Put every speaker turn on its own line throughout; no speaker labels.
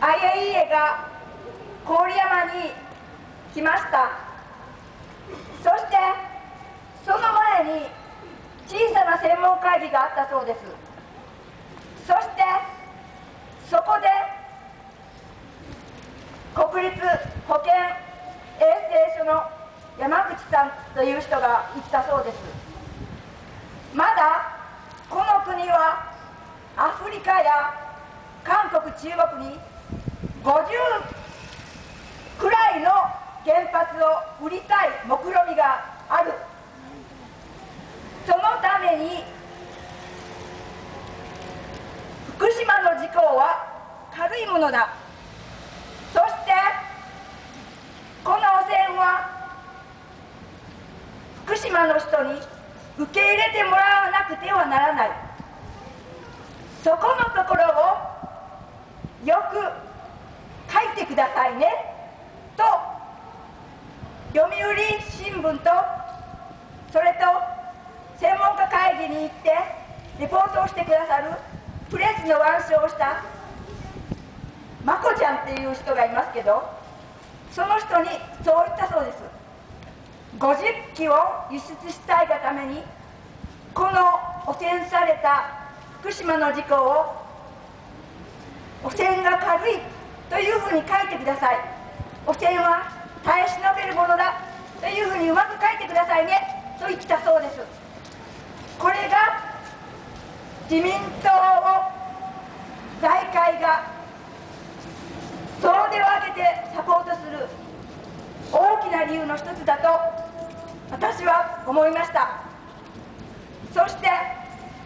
IAEA が郡山に来ましたそしてその前に小さな専門会議があったそうですそしてそこで国立保健衛生所の山口さんという人が言ったそうですまだこの国はアフリカや国中国に50くらいの原発を売りたい目論みがある。そのために福島の事故は軽いものだ。そしてこの汚染は福島の人に受け入れてもらわなくてはならないそこのところをよく書いてくださいねと読売新聞とそれと専門家会議に行ってレポートをしてくださるプレスの腕章をしたまこちゃんっていう人がいますけどその人にそう言ったそうです。50機を輸出したいがためにこの汚染された福島の事故を汚染が軽いというふうに書いてください。汚染は耐え忍べるものだというふうにうまく書いてくださいねと言ったそうです。これが自民党を財界が総出を挙げてサポートする大きな理由の一つだと私は思いました。そして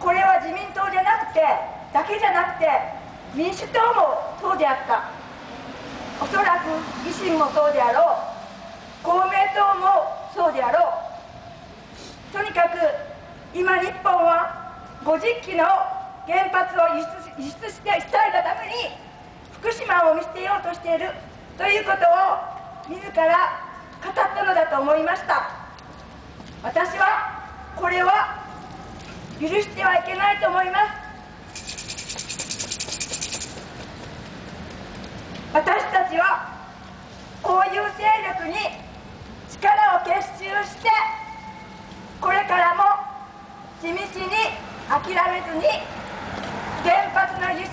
これは自民党じゃなくてだけじゃなくて民主党もそうであった。おそらく維新もそうであろう。公明党もそうであろう。とにかく今日本は50機の原発を輸出輸出してしたいがために福島を見捨てようとしているということを自ら語ったのだと思いました。私はこれは許してはいけないと思います私たちはこういう勢力に力を結集してこれからも地道に諦めずに原発の輸出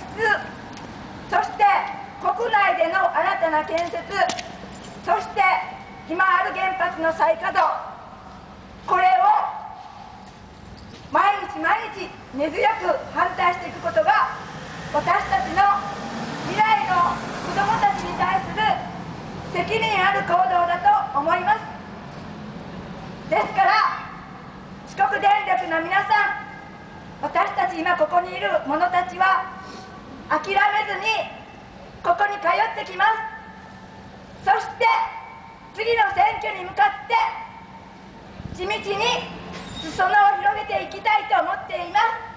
そして国内での新たな建設そして今ある原発の再稼働。これを毎日毎日根強く反対していくことが私たちの未来の子どもたちに対する責任ある行動だと思いますから四の皆さん私たち今ここにいる者たちは諦めずにここに通ってきます。そして次の選挙に向かって地道に裾野を広げていきたいと思っています。